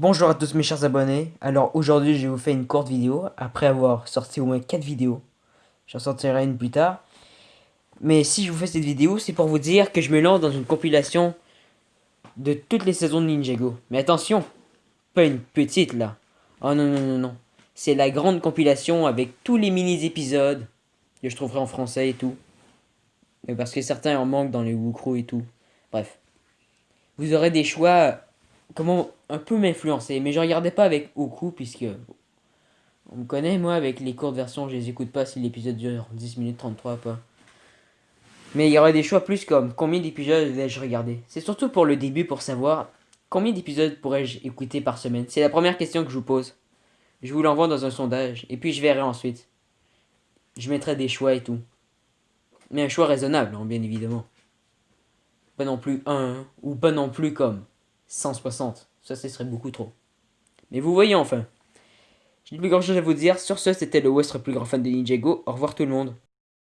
Bonjour à tous mes chers abonnés, alors aujourd'hui je vais vous faire une courte vidéo, après avoir sorti au moins 4 vidéos, j'en sortirai une plus tard. Mais si je vous fais cette vidéo, c'est pour vous dire que je me lance dans une compilation de toutes les saisons de Ninjago. Mais attention, pas une petite là. Oh non non non non, c'est la grande compilation avec tous les mini-épisodes que je trouverai en français et tout. Mais parce que certains en manquent dans les Wukru et tout. Bref. Vous aurez des choix comment un peu m'influencer. Mais je regardais pas avec Oku, puisque on me connaît, moi, avec les courtes versions, je les écoute pas si l'épisode dure 10 minutes 33 pas. Mais il y aurait des choix plus comme combien d'épisodes vais-je regarder? C'est surtout pour le début pour savoir combien d'épisodes pourrais-je écouter par semaine. C'est la première question que je vous pose. Je vous l'envoie dans un sondage et puis je verrai ensuite. Je mettrai des choix et tout. Mais un choix raisonnable, hein, bien évidemment. Pas non plus un, ou pas non plus comme 160. Ça, ce serait beaucoup trop. Mais vous voyez enfin. J'ai plus grand chose à vous dire. Sur ce, c'était le West, plus grand fan de Ninjago. Au revoir tout le monde.